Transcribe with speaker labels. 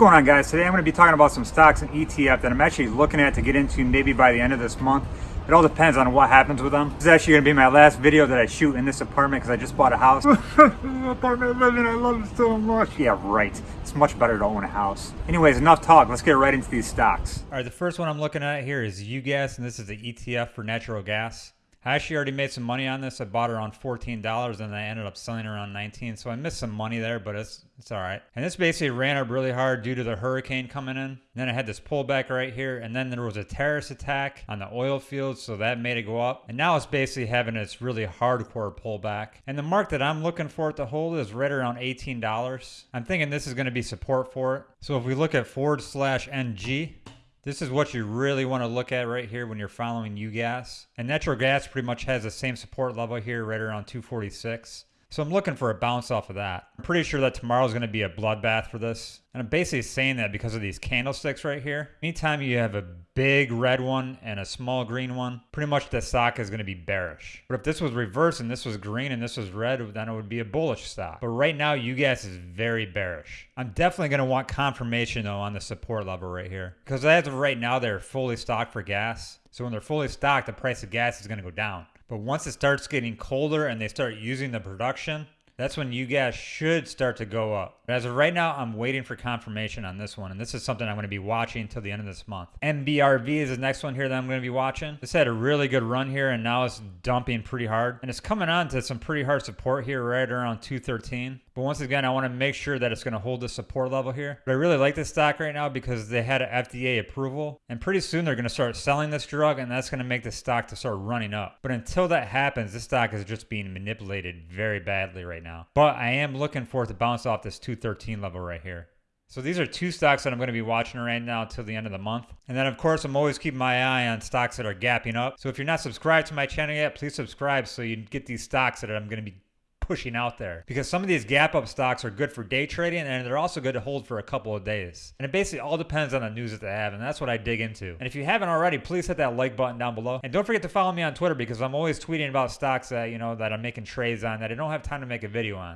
Speaker 1: going on guys? Today I'm going to be talking about some stocks and ETF that I'm actually looking at to get into maybe by the end of this month. It all depends on what happens with them. This is actually going to be my last video that I shoot in this apartment because I just bought a house. apartment living, I love it so much. Yeah, right. It's much better to own a house. Anyways, enough talk. Let's get right into these stocks. All right, the first one I'm looking at here is UGAS, and this is the ETF for natural gas. I actually already made some money on this. I bought it around $14 and I ended up selling around 19. So I missed some money there, but it's it's all right. And this basically ran up really hard due to the hurricane coming in. And then I had this pullback right here. And then there was a terrorist attack on the oil fields. So that made it go up. And now it's basically having its really hardcore pullback. And the mark that I'm looking for it to hold is right around $18. I'm thinking this is going to be support for it. So if we look at forward slash NG, this is what you really want to look at right here when you're following UGAS. And natural gas pretty much has the same support level here right around 246. So I'm looking for a bounce off of that. I'm pretty sure that tomorrow is going to be a bloodbath for this. And I'm basically saying that because of these candlesticks right here. Anytime you have a big red one and a small green one, pretty much the stock is going to be bearish. But if this was reversed and this was green and this was red, then it would be a bullish stock. But right now, UGAS is very bearish. I'm definitely going to want confirmation though on the support level right here. Because as of right now, they're fully stocked for gas. So when they're fully stocked, the price of gas is going to go down. But once it starts getting colder and they start using the production, that's when UGAS should start to go up. But as of right now, I'm waiting for confirmation on this one, and this is something I'm going to be watching until the end of this month. NBRV is the next one here that I'm going to be watching. This had a really good run here, and now it's dumping pretty hard. And it's coming on to some pretty hard support here right around 213. But once again, I want to make sure that it's going to hold the support level here. But I really like this stock right now because they had FDA approval. And pretty soon they're going to start selling this drug, and that's going to make the stock to start running up. But until that happens, this stock is just being manipulated very badly right now. But I am looking for it to bounce off this 213 level right here. So these are two stocks that I'm going to be watching right now until the end of the month. And then of course, I'm always keeping my eye on stocks that are gapping up. So if you're not subscribed to my channel yet, please subscribe so you get these stocks that I'm going to be pushing out there because some of these gap up stocks are good for day trading and they're also good to hold for a couple of days. And it basically all depends on the news that they have, and that's what I dig into. And if you haven't already, please hit that like button down below. And don't forget to follow me on Twitter because I'm always tweeting about stocks that, you know, that I'm making trades on that I don't have time to make a video on.